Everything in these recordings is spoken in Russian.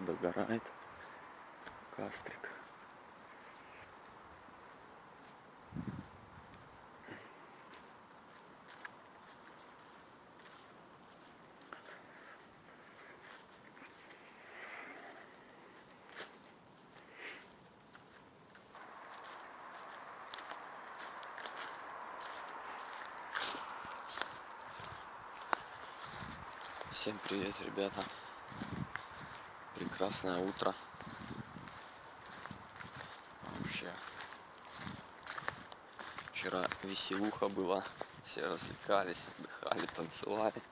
Вот догорает кастрик. Всем привет, ребята. Прекрасное утро. Вообще. Вчера веселуха была. Все развлекались, отдыхали, танцевали.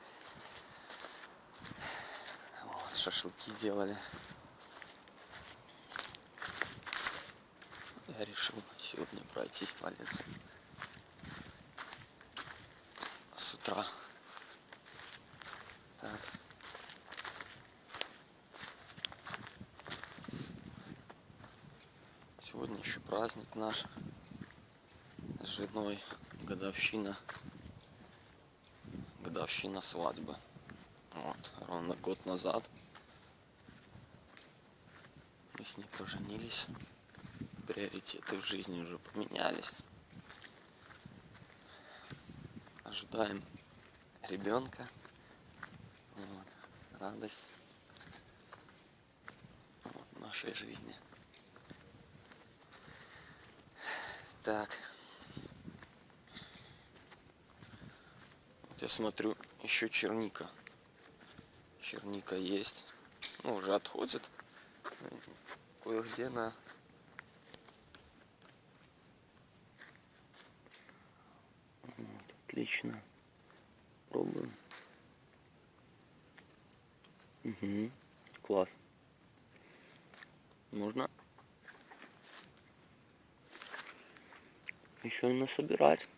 Вот, шашлыки делали. Я решил сегодня пройтись по лесу. С утра так. Сегодня еще праздник наш с женой, годовщина, годовщина свадьбы. Вот, ровно год назад мы с ней поженились, приоритеты в жизни уже поменялись. Ожидаем ребенка радость вот, нашей жизни. Так. Я смотрю, еще черника. Черника есть. Ну, уже отходит. Кое-где на отлично. Пробуем. Угу. Класс. Можно еще и насобирать.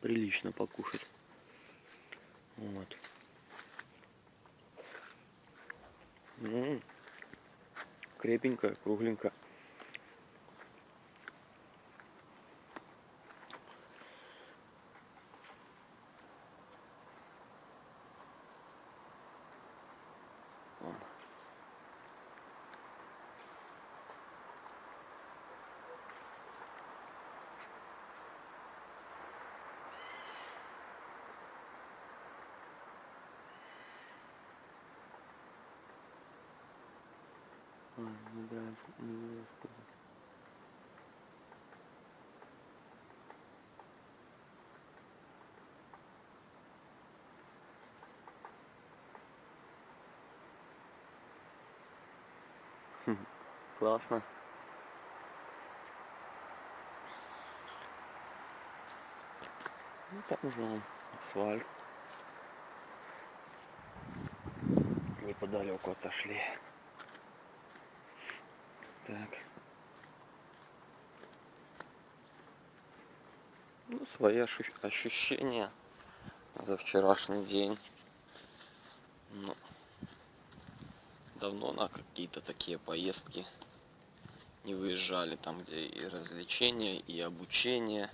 Прилично покушать. Вот. М -м -м. Крепенькая, кругленькая. А, не нравится, не нравится сказать. Классно. Ну там уже асфальт. Неподалеку отошли. Так. Ну, свои ощущения за вчерашний день. Ну, давно на какие-то такие поездки не выезжали, там где и развлечения, и обучение,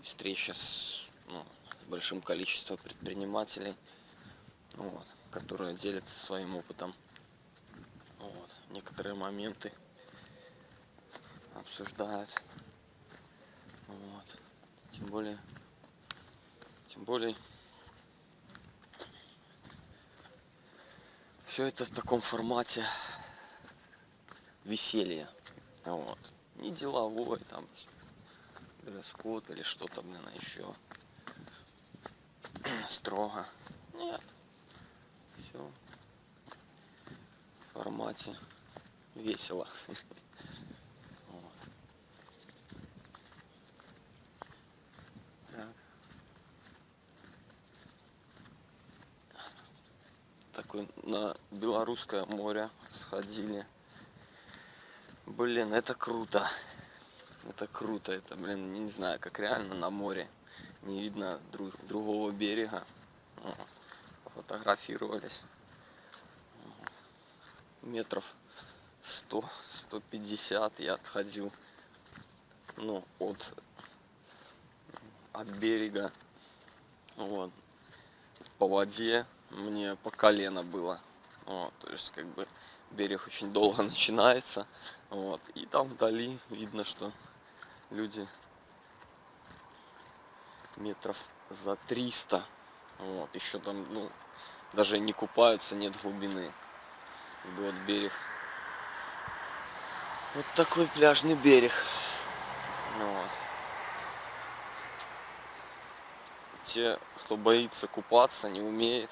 и встреча с, ну, с большим количеством предпринимателей, вот, которые делятся своим опытом. Вот, некоторые моменты обсуждают. Вот. Тем более, тем более, все это в таком формате веселья. Вот. Не деловой, там, дресс-код или что-то, блин, а еще строго. Нет. Все в формате весело. такой на Белорусское море сходили. Блин, это круто. Это круто, это, блин, не знаю, как реально на море. Не видно друг, другого берега. Фотографировались. Метров 100-150 я отходил. Ну, от, от берега. Вот. По воде мне по колено было. Вот, то есть как бы берег очень долго начинается. Вот, и там вдали видно, что люди метров за 300. Вот, еще там, ну, даже не купаются, нет глубины. Вот берег. Вот такой пляжный берег. Вот. Те, кто боится купаться, не умеет.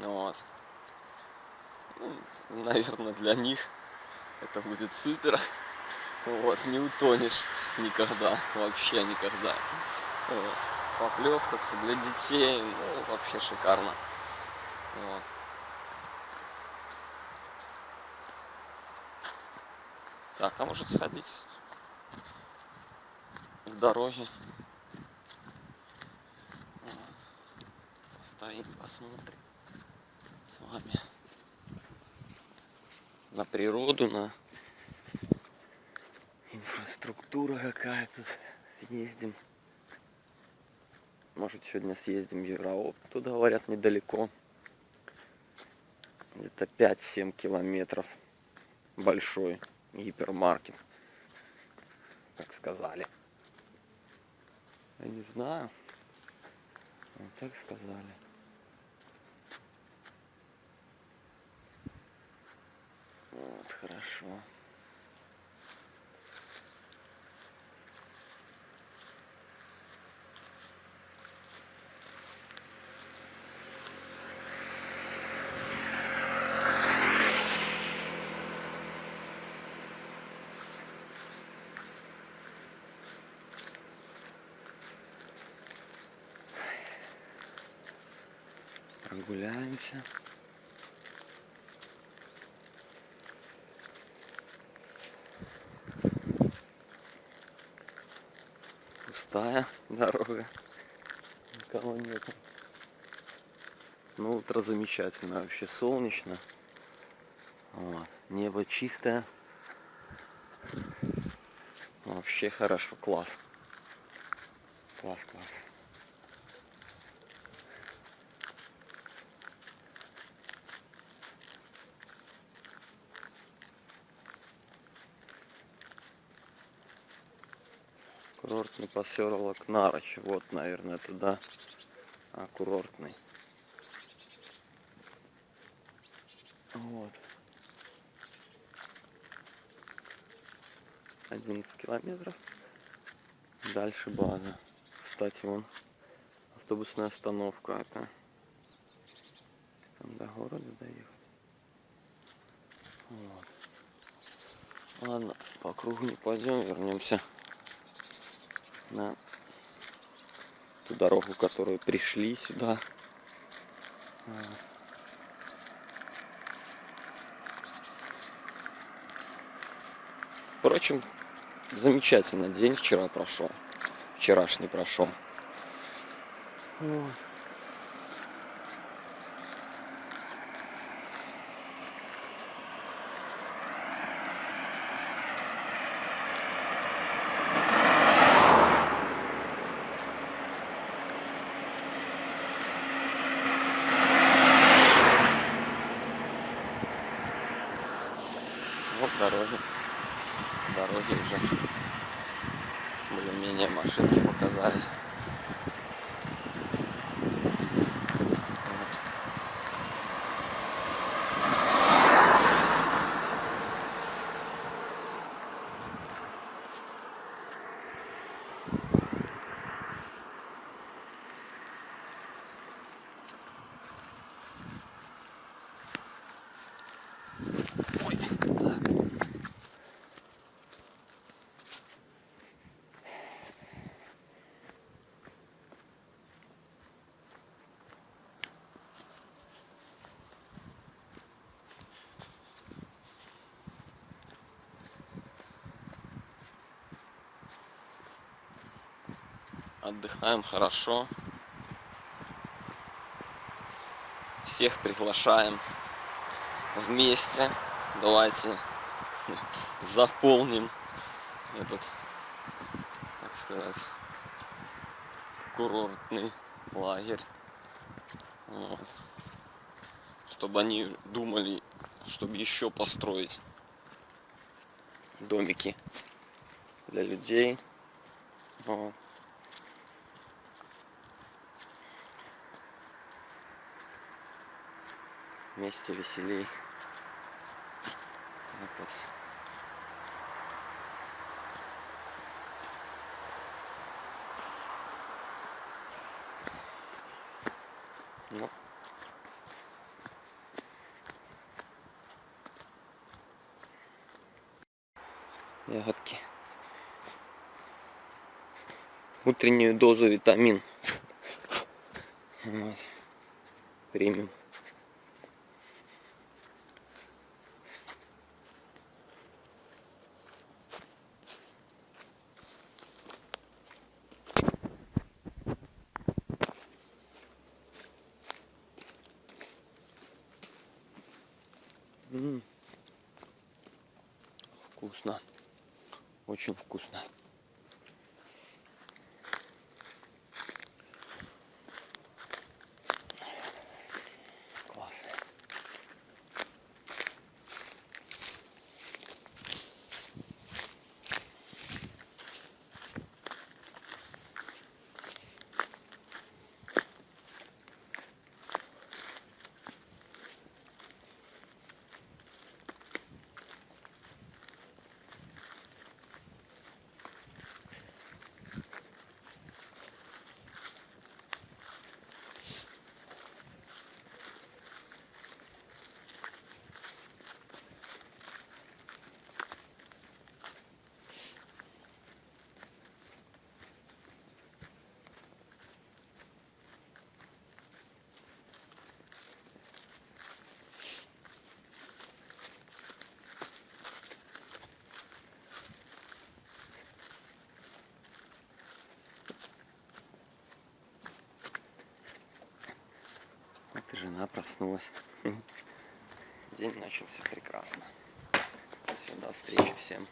Вот. Ну, наверное, для них это будет супер. Вот, не утонешь никогда, вообще никогда. Вот. Поплескаться для детей, ну, вообще шикарно. Вот. Так, а может сходить к дороге. Вот. Постоим, посмотрим вами на природу, на инфраструктура какая тут. Съездим. Может сегодня съездим в Еврооп. Туда говорят недалеко. Где-то 5-7 километров. Большой гипермаркет. Как сказали. Я не знаю. Вот так сказали. Хорошо. Прогуляемся. Пустая дорога. Никого нет. Ну, утро замечательно, вообще солнечно. Вот. Небо чистое. Вообще хорошо, класс. Класс, класс. Курортный поселок Нарочь. Вот, наверное, туда. А, курортный. Вот. 11 километров. Дальше база. Кстати, вон автобусная остановка. Это там до города доехать. Вот. Ладно, по кругу не пойдем, вернемся на ту дорогу, которую пришли сюда. Впрочем, замечательно день вчера прошел. Вчерашний прошел. Вот дороги. Дороги уже более-менее машинки показались. Вот. Ой, так. Отдыхаем хорошо. Всех приглашаем вместе. Давайте заполним этот, так сказать, курортный лагерь. Вот. чтобы они думали, чтобы еще построить домики для людей. Вот. Вместе веселей. Так вот. Ну. Ягодки. Утреннюю дозу витамин. Вот. Премиум. М. Вкусно. Очень вкусно. Класс. Вот жена проснулась. День начался прекрасно. Все, до встречи всем.